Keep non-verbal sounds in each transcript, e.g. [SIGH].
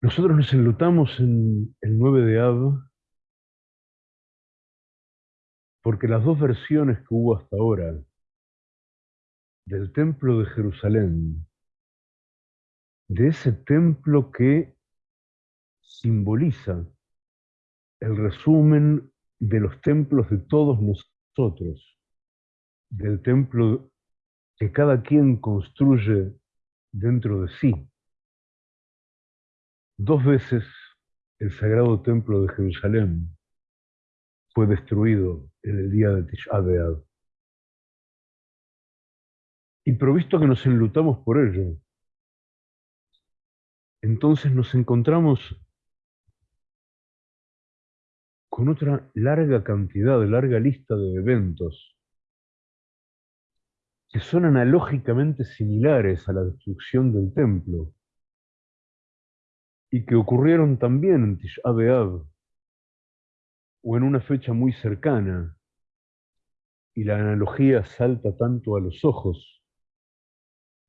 Nosotros nos enlutamos en el 9 de Av porque las dos versiones que hubo hasta ahora del templo de Jerusalén, de ese templo que simboliza el resumen de los templos de todos nosotros, del templo que cada quien construye dentro de sí, Dos veces el sagrado templo de Jerusalén fue destruido en el día de Tisha B'Av. Y provisto que nos enlutamos por ello, entonces nos encontramos con otra larga cantidad, larga lista de eventos que son analógicamente similares a la destrucción del templo y que ocurrieron también en Tish o en una fecha muy cercana, y la analogía salta tanto a los ojos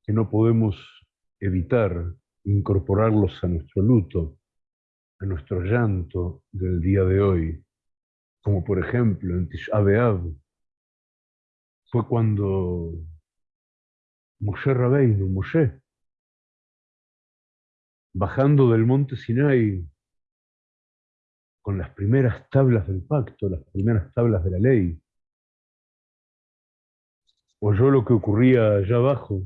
que no podemos evitar incorporarlos a nuestro luto, nuestro llanto del día de hoy, como por ejemplo en Tish fue cuando Moshe Rabbeinu, Moshe, bajando del monte Sinai con las primeras tablas del pacto, las primeras tablas de la ley. Oyó lo que ocurría allá abajo,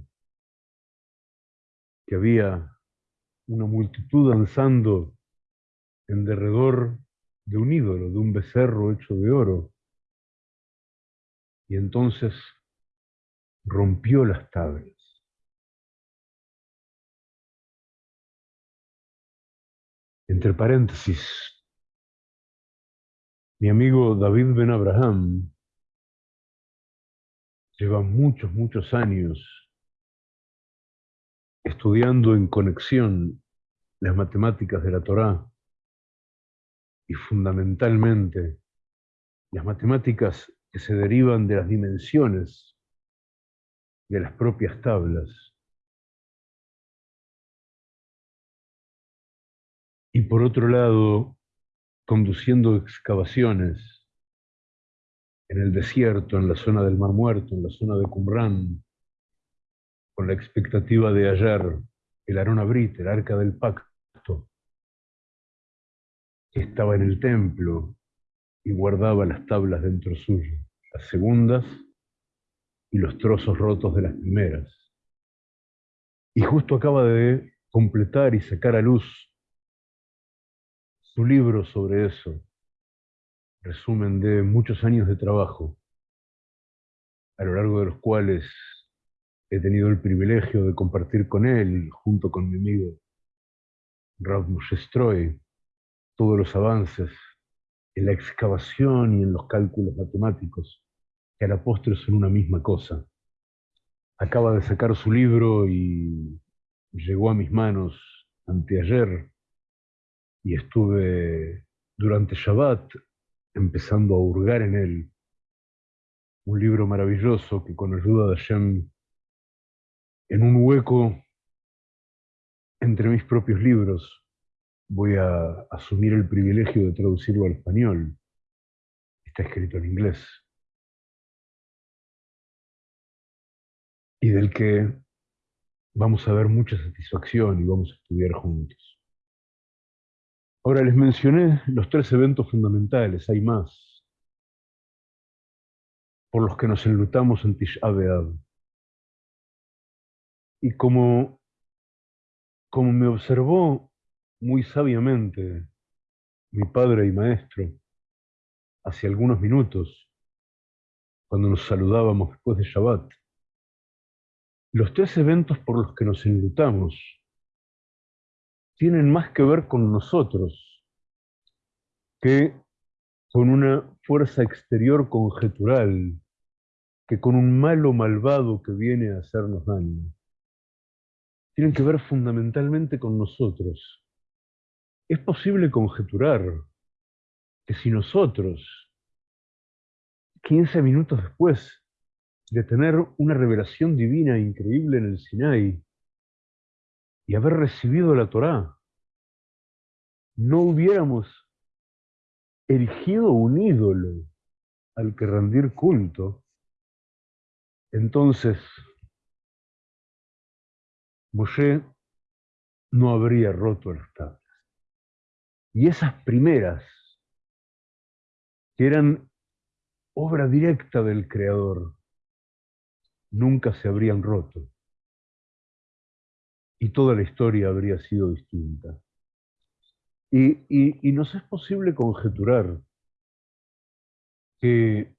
que había una multitud danzando en derredor de un ídolo, de un becerro hecho de oro. Y entonces rompió las tablas. Entre paréntesis, mi amigo David Ben Abraham lleva muchos, muchos años estudiando en conexión las matemáticas de la Torá y fundamentalmente las matemáticas que se derivan de las dimensiones de las propias tablas. y por otro lado, conduciendo excavaciones en el desierto, en la zona del Mar Muerto, en la zona de Qumran, con la expectativa de hallar el Arona Brit, el Arca del Pacto, estaba en el templo y guardaba las tablas dentro suyo, las segundas y los trozos rotos de las primeras. Y justo acaba de completar y sacar a luz su libro sobre eso, resumen de muchos años de trabajo, a lo largo de los cuales he tenido el privilegio de compartir con él, junto con mi amigo Rav Moshe todos los avances en la excavación y en los cálculos matemáticos, que a la postre son una misma cosa. Acaba de sacar su libro y llegó a mis manos anteayer, y estuve durante Shabbat empezando a hurgar en él. Un libro maravilloso que con ayuda de Hashem, en un hueco entre mis propios libros, voy a asumir el privilegio de traducirlo al español. Está escrito en inglés. Y del que vamos a ver mucha satisfacción y vamos a estudiar juntos. Ahora les mencioné los tres eventos fundamentales, hay más, por los que nos enlutamos en Tish Y como, como me observó muy sabiamente mi padre y maestro hace algunos minutos, cuando nos saludábamos después de Shabbat, los tres eventos por los que nos enlutamos tienen más que ver con nosotros que con una fuerza exterior conjetural, que con un malo malvado que viene a hacernos daño. Tienen que ver fundamentalmente con nosotros. Es posible conjeturar que si nosotros, 15 minutos después de tener una revelación divina increíble en el Sinai y haber recibido la Torá, no hubiéramos erigido un ídolo al que rendir culto, entonces Moshe no habría roto las tablas. Y esas primeras, que eran obra directa del Creador, nunca se habrían roto. Y toda la historia habría sido distinta. Y, nos es posible conjeturar que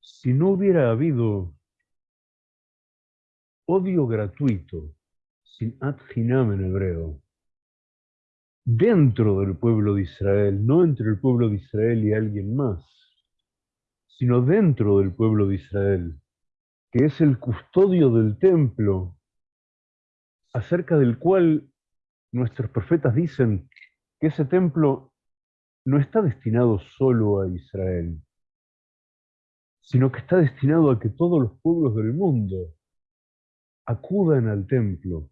si no hubiera habido odio gratuito, sin ad en hebreo, dentro del pueblo de Israel, no entre el pueblo de Israel y alguien más, sino dentro del pueblo de Israel, que es el custodio del templo, acerca del cual nuestros profetas dicen que ese templo no está destinado solo a Israel, sino que está destinado a que todos los pueblos del mundo acudan al templo,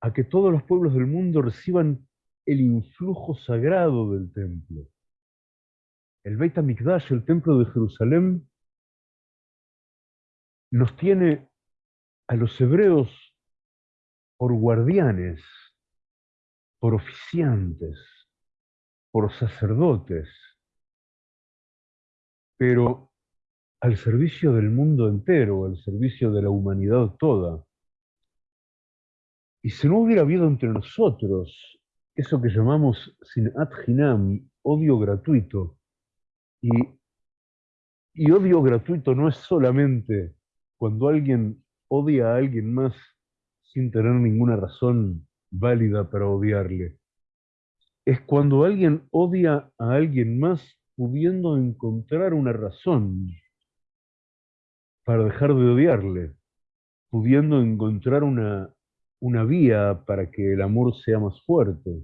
a que todos los pueblos del mundo reciban el influjo sagrado del templo. El Beit HaMikdash, el templo de Jerusalén, nos tiene a los hebreos por guardianes, por oficiantes, por sacerdotes, pero al servicio del mundo entero, al servicio de la humanidad toda. Y si no hubiera habido entre nosotros eso que llamamos sin adhinam, odio gratuito, y, y odio gratuito no es solamente cuando alguien odia a alguien más sin tener ninguna razón válida para odiarle. Es cuando alguien odia a alguien más pudiendo encontrar una razón para dejar de odiarle, pudiendo encontrar una, una vía para que el amor sea más fuerte,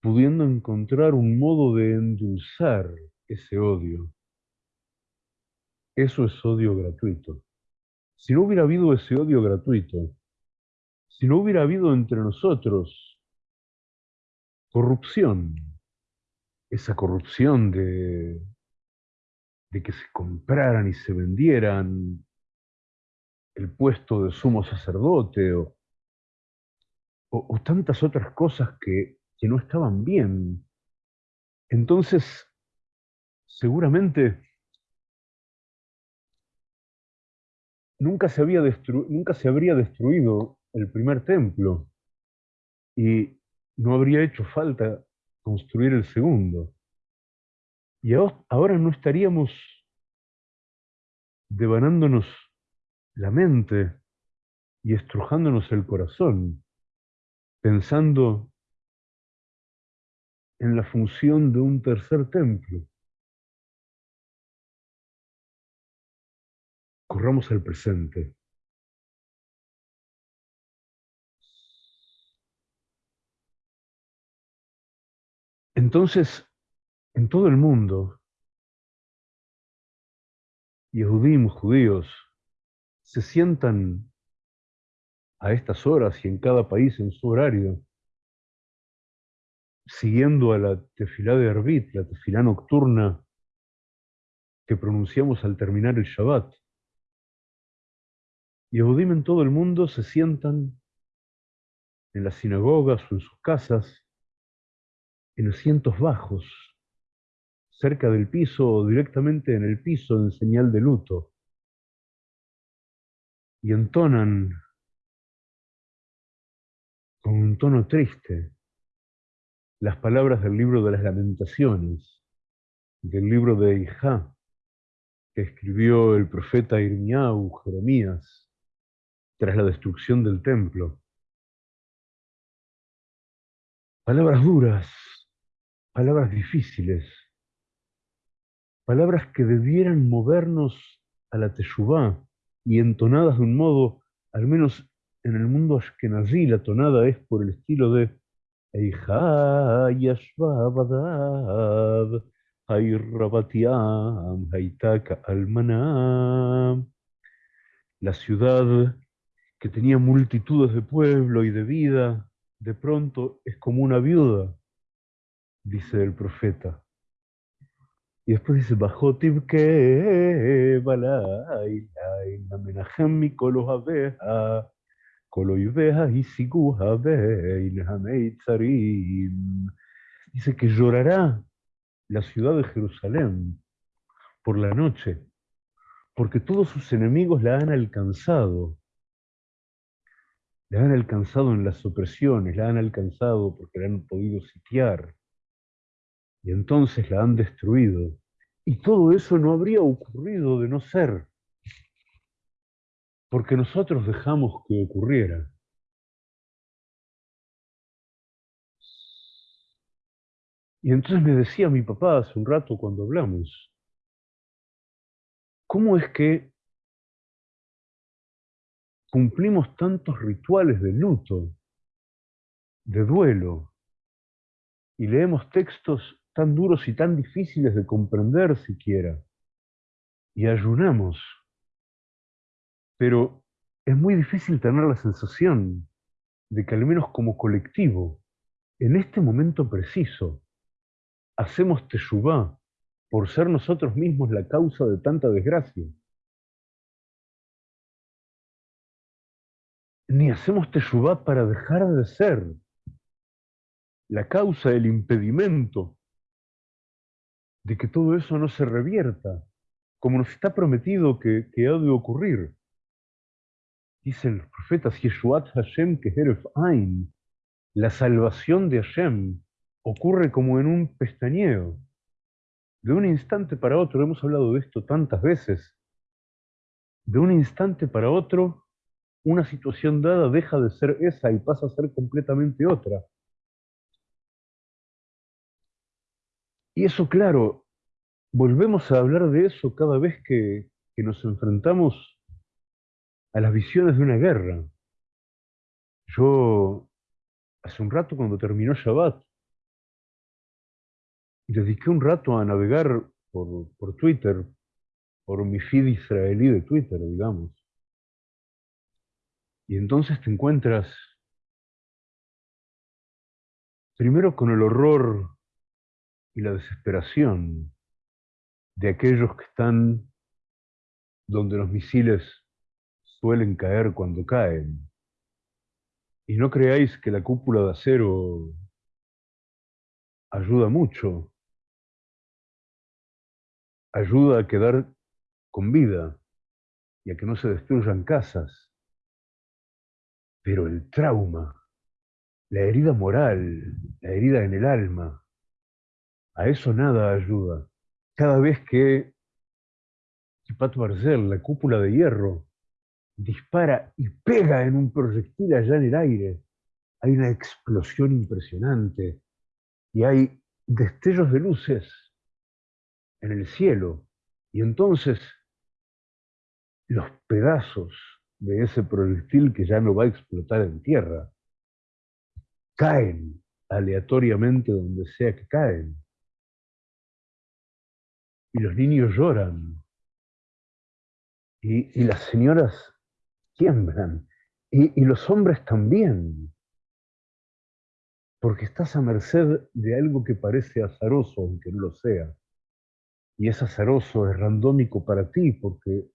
pudiendo encontrar un modo de endulzar ese odio. Eso es odio gratuito. Si no hubiera habido ese odio gratuito, si no hubiera habido entre nosotros corrupción, esa corrupción de, de que se compraran y se vendieran el puesto de sumo sacerdote o, tantas otras cosas que, que no estaban bien. Entonces, seguramente nunca se, había nunca se habría destruido el primer templo y no habría hecho falta construir el segundo. Y ahora no estaríamos devanándonos la mente y estrujándonos el corazón, pensando en la función de un tercer templo. Corramos al presente. Entonces, en todo el mundo, Yehudim, judíos, se sientan a estas horas y en cada país en su horario, siguiendo a la tefilá de Arbit, la tefilá nocturna que pronunciamos al terminar el Shabbat. Yehudim en todo el mundo se sientan en las sinagogas o en sus casas, en asientos bajos, cerca del piso o directamente en el piso en señal de luto y entonan con un tono triste las palabras del libro de las lamentaciones, del libro de Ijá, que escribió el profeta Irmiau, Jeremías, tras la destrucción del templo. Palabras duras, palabras difíciles, palabras que debieran movernos a la teshuvá, y entonadas de un modo al menos en el mundo ashkenazí la tonada es por el estilo de. La ciudad que tenía multitudes de pueblo y de vida, de pronto es como una viuda, dice el profeta. Y después dice, Bajotiv que balai, Menahem mi kolos abeja, koloiveja y siguja tzarim. Dice que llorará la ciudad de Jerusalén por la noche, porque todos sus enemigos la han alcanzado. La han alcanzado en las opresiones, la han alcanzado porque la han podido sitiar y entonces la han destruido. Y todo eso no habría ocurrido de no ser porque nosotros dejamos que ocurriera. Y entonces me decía mi papá hace un rato cuando hablamos, ¿cómo es que cumplimos tantos rituales de luto, de duelo, y leemos textos tan duros y tan difíciles de comprender siquiera. Y ayunamos. Pero es muy difícil tener la sensación de que al menos como colectivo, en este momento preciso, hacemos teshuvá por ser nosotros mismos la causa de tanta desgracia. Ni hacemos teshuvá para dejar de ser la causa, el impedimento de que todo eso no se revierta, como nos está prometido que, ha de ocurrir. Dicen los profetas, Yeshuat Hashem Keheref Ain, la salvación de Hashem ocurre como en un pestañeo. De un instante para otro, hemos hablado de esto tantas veces, de un instante para otro, una situación dada deja de ser esa y pasa a ser completamente otra. Y eso, claro, volvemos a hablar de eso cada vez que, nos enfrentamos a las visiones de una guerra. Yo, hace un rato cuando terminó Shabbat, dediqué un rato a navegar por, por Twitter, por mi feed israelí de Twitter, digamos. Y entonces te encuentras primero con el horror y la desesperación de aquellos que están donde los misiles suelen caer cuando caen. Y no creáis que la cúpula de acero ayuda mucho. Ayuda a quedar con vida y a que no se destruyan casas. Pero el trauma, la herida moral, la herida en el alma, a eso nada ayuda. Cada vez que Pat Barcel, la cúpula de hierro, dispara y pega en un proyectil allá en el aire, hay una explosión impresionante y hay destellos de luces en el cielo. Y entonces los pedazos de ese proyectil que ya no va a explotar en tierra caen aleatoriamente donde sea que caen y los niños lloran, y, las señoras tiemblan, y, y los hombres también, porque estás a merced de algo que parece azaroso, aunque no lo sea. Y es azaroso, es randómico para ti, porque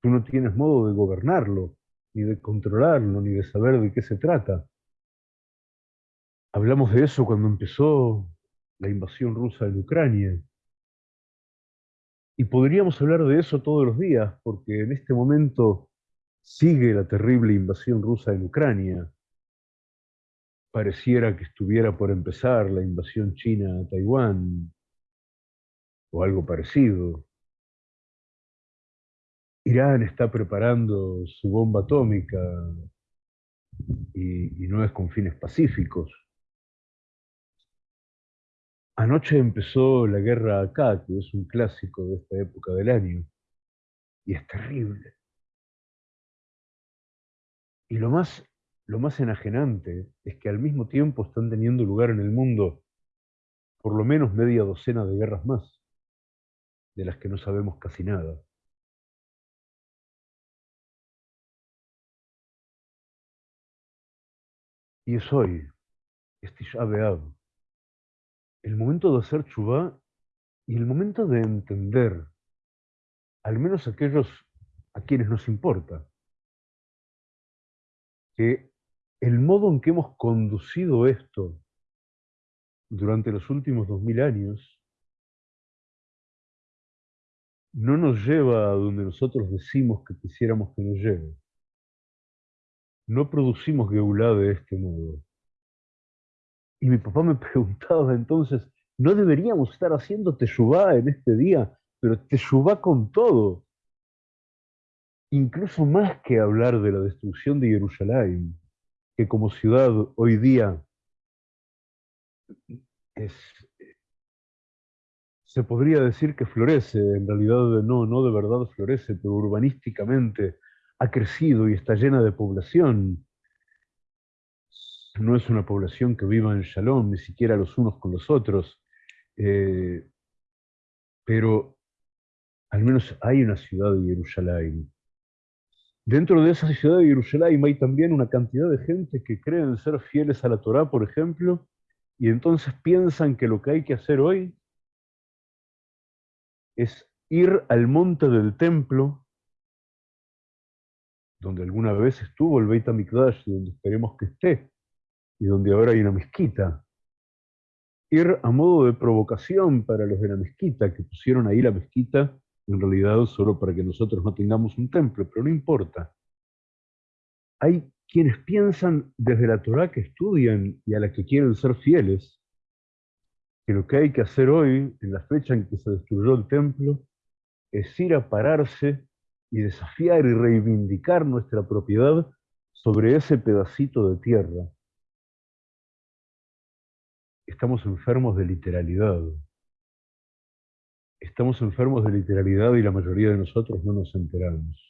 tú no tienes modo de gobernarlo, ni de controlarlo, ni de saber de qué se trata. Hablamos de eso cuando empezó la invasión rusa en Ucrania. Y podríamos hablar de eso todos los días, porque en este momento sigue la terrible invasión rusa en Ucrania. Pareciera que estuviera por empezar la invasión china a Taiwán, o algo parecido. Irán está preparando su bomba atómica y, no es con fines pacíficos. Anoche empezó la guerra acá, que es un clásico de esta época del año, y es terrible. Y lo más, lo más enajenante es que al mismo tiempo están teniendo lugar en el mundo por lo menos media docena de guerras más, de las que no sabemos casi nada. Y es hoy, este Beab, el momento de hacer chubá y el momento de entender, al menos aquellos a quienes nos importa, que el modo en que hemos conducido esto durante los últimos dos mil años no nos lleva a donde nosotros decimos que quisiéramos que nos lleve. No producimos Geulá de este modo. Y mi papá me [LAUGHS] preguntaba entonces, ¿no deberíamos estar haciendo Teshuvá en este día? Pero Teshuvá con todo. Incluso más que hablar de la destrucción de Jerusalén, que como ciudad hoy día es, se podría decir que florece, en realidad no, no de verdad florece, pero urbanísticamente ha crecido y está llena de población. No es una población que viva en shalom, ni siquiera los unos con los otros, eh, pero al menos hay una ciudad de Jerusalén. Dentro de esa ciudad de Jerusalén hay también una cantidad de gente que creen ser fieles a la Torá, por ejemplo, y entonces piensan que lo que hay que hacer hoy es ir al monte del templo, donde alguna vez estuvo el Beit HaMikdash, donde esperemos que esté, y donde ahora hay una mezquita. Ir a modo de provocación para los de la mezquita, que pusieron ahí la mezquita, en realidad solo para que nosotros no tengamos un templo, pero no importa. Hay quienes piensan desde la Torah que estudian y a la que quieren ser fieles, que lo que hay que hacer hoy, en la fecha en que se destruyó el templo, es ir a pararse y desafiar y reivindicar nuestra propiedad sobre ese pedacito de tierra. Estamos enfermos de literalidad. Estamos enfermos de literalidad y la mayoría de nosotros no nos enteramos.